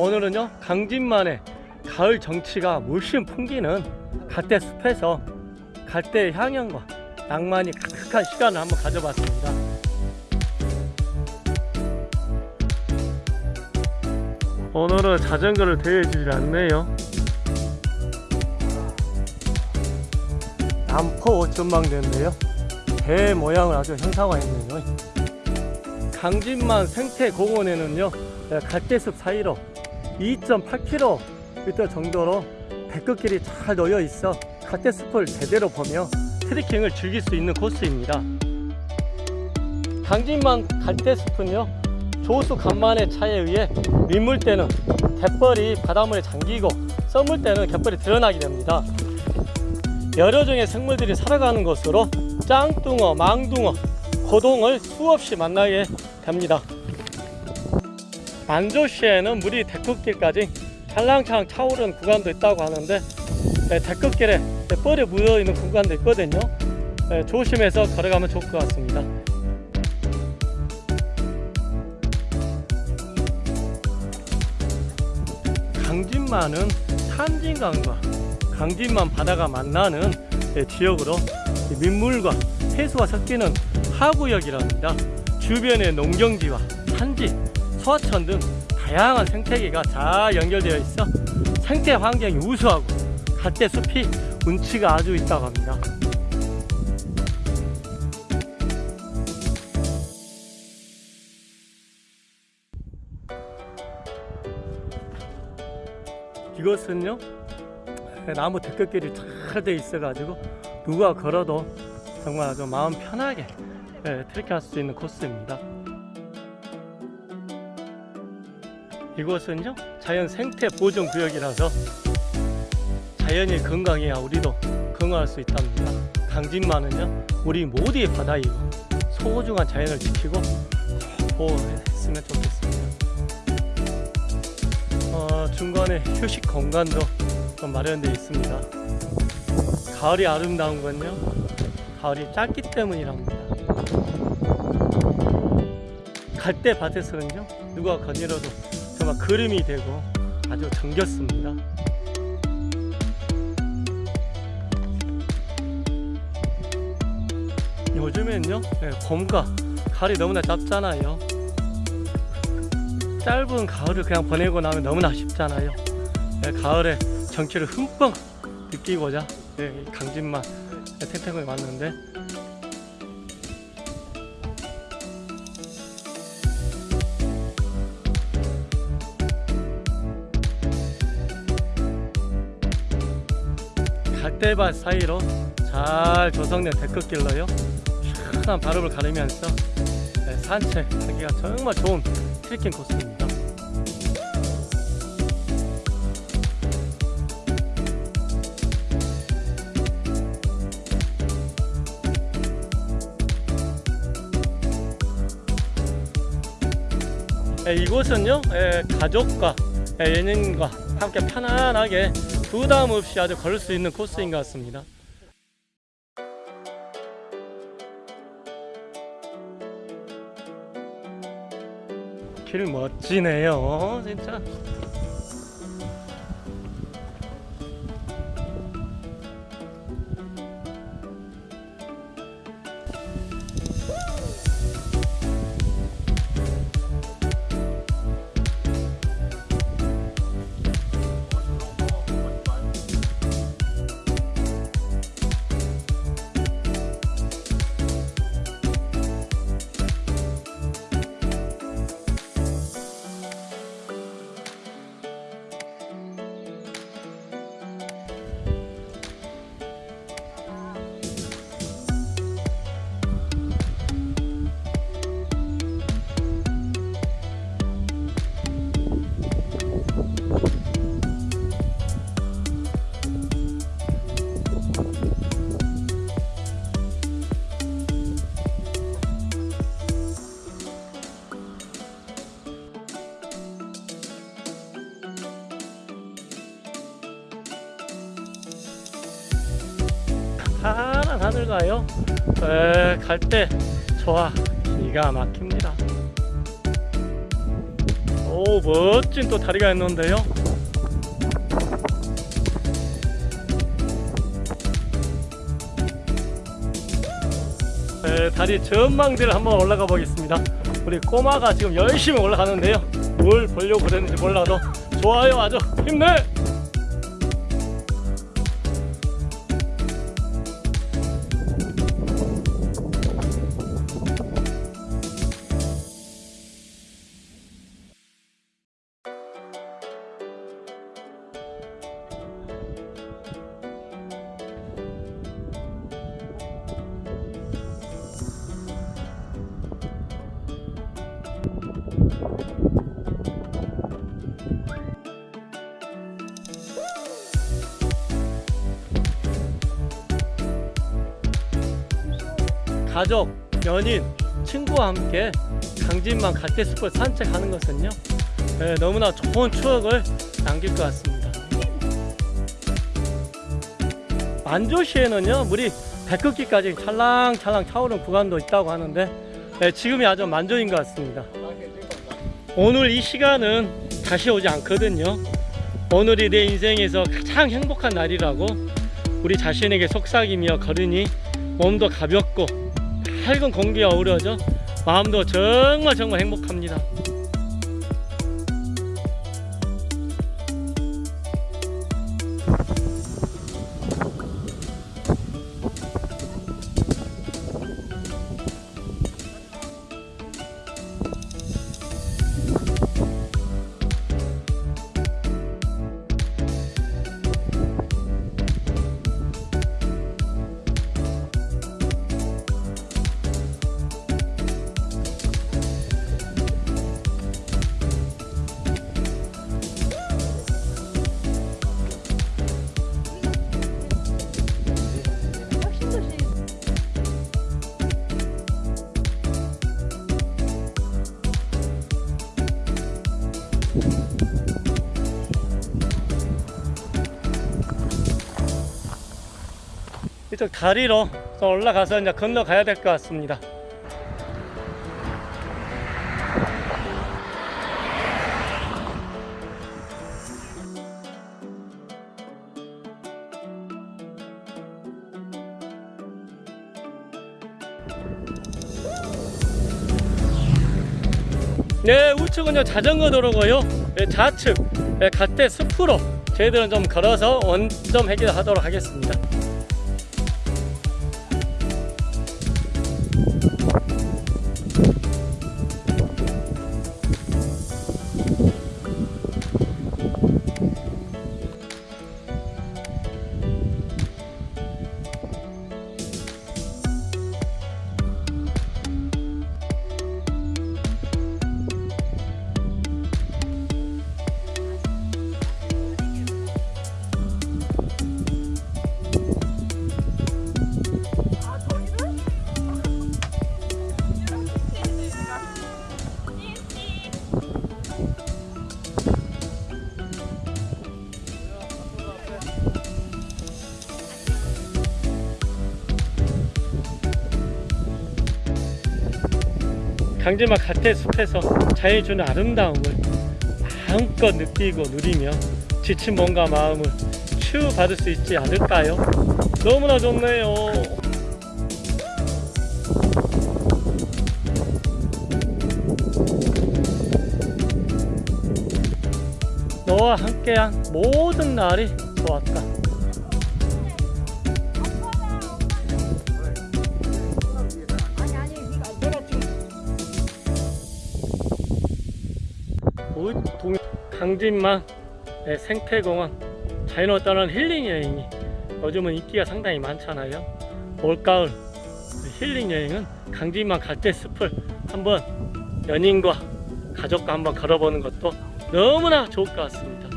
오늘은요 강진만의 가을 정취가 물씬 풍기는 갈대 숲에서 갈대의 향연과 낭만이 가득한 시간을 한번 가져봤습니다. 오늘은 자전거를 대해주질 않네요. 남포 전망대인데요. 배 모양을 아주 형상화했네요. 강진만 생태공원에는요 갈대숲 사이로 2.8km 정도로 백급길이 잘 놓여 있어 갈대숲을 제대로 보며 트레킹을 즐길 수 있는 코스입니다. 강진만 갈대 숲은요 조수 간만의 차에 의해 민물 때는 갯벌이 바닷물에 잠기고 썸물 때는 갯벌이 드러나게 됩니다. 여러 종의 생물들이 살아가는 곳으로 짱뚱어, 망둥어, 고동을 수없이 만나게 됩니다 만조시에는 물이 데크길까지 찰랑찰랑 차오르는 구간도 있다고 하는데 네, 데크길에 뻘이 묻어있는 구간도 있거든요. 네, 조심해서 걸어가면 좋을 것 같습니다. 강진만은 산진강과 강진만 바다가 만나는 네, 지역으로 민물과 해수가 섞이는 하구역이랍니다. 주변의 농경지와 산지, 소하천 등 다양한 생태계가 잘 연결되어 있어 생태 환경이 우수하고 갈대 숲이 운치가 아주 있다고 합니다. 이것은요 나무 데크길이 잘 돼 있어 가지고 누가 걸어도 정말 아주 마음 편하게 예, 트레킹 할 수 있는 코스입니다 이곳은요 자연 생태 보존 구역이라서 자연이 건강해야 우리도 건강할 수 있답니다. 강진만은요 우리 모두의 바다이고 소중한 자연을 지키고 보호했으면 좋겠습니다. 어, 중간에 휴식 공간도 좀 마련되어 있습니다. 가을이 아름다운 건요 가을이 짧기 때문이랍니다. 갈대 밭에서는요 누가 거닐어도 정말 그림이 되고 아주 정겹습니다. 요즘엔요 네, 봄과 가을이 너무나 짧잖아요. 짧은 가을을 그냥 보내고 나면 너무나 아쉽잖아요. 네, 가을에 정취를 흠뻑 느끼고자 네, 강진만 탱탱을 왔는데 갈대밭 사이로 잘 조성된 데크길로요. 시원한 바람을 가르면서 네, 산책하기가 정말 좋은 트레킹 코스입니다. 네, 이곳은요 예, 가족과 예, 연인과 함께 편안하게 부담 없이 아주 걸을 수 있는 코스인 것 같습니다. 길 멋지네요. 진짜 파란 하늘 가요? 갈 때. 좋아. 기가 막힙니다. 오오 멋진 또 다리가 있는데요? 네, 다리 전망대를 한번 올라가 보겠습니다. 우리 꼬마가 지금 열심히 올라가는데요. 뭘 보려고 그랬는지 몰라도 좋아요 아주 힘내 가족, 연인, 친구와 함께 강진만 갓대숲을 산책하는 것은요 네, 너무나 좋은 추억을 남길 것 같습니다. 만조시에는요 물이 배꼽기까지 찰랑찰랑 차오르는 구간도 있다고 하는데 네, 지금이 아주 만조인 것 같습니다. 오늘 이 시간은 다시 오지 않거든요. 오늘이 내 인생에서 가장 행복한 날이라고 우리 자신에게 속삭이며 걸으니 몸도 가볍고 밝은 공기가 어우러져 마음도 정말 정말 행복합니다. 이쪽 다리로 또 올라가서 이제 건너가야 될 것 같습니다. 네, 우측은요 자전거 도로고요. 네, 좌측 네, 갓대 숲으로 저희들은 좀 걸어서 원점 해결하도록 하겠습니다. 강제막 갓대 숲에서 자연이 주는 아름다움을 마음껏 느끼고 누리며 지친 몸과 마음을 치유받을 수 있지 않을까요? 너무나 좋네요. 너와 함께한 모든 날이 좋았다. 강진만 네, 생태공원 자연을 떠나는 힐링 여행이 요즘은 인기가 상당히 많잖아요. 올가을 힐링 여행은 강진만 갓대 숲을 한번 연인과 가족과 한번 걸어보는 것도 너무나 좋을 것 같습니다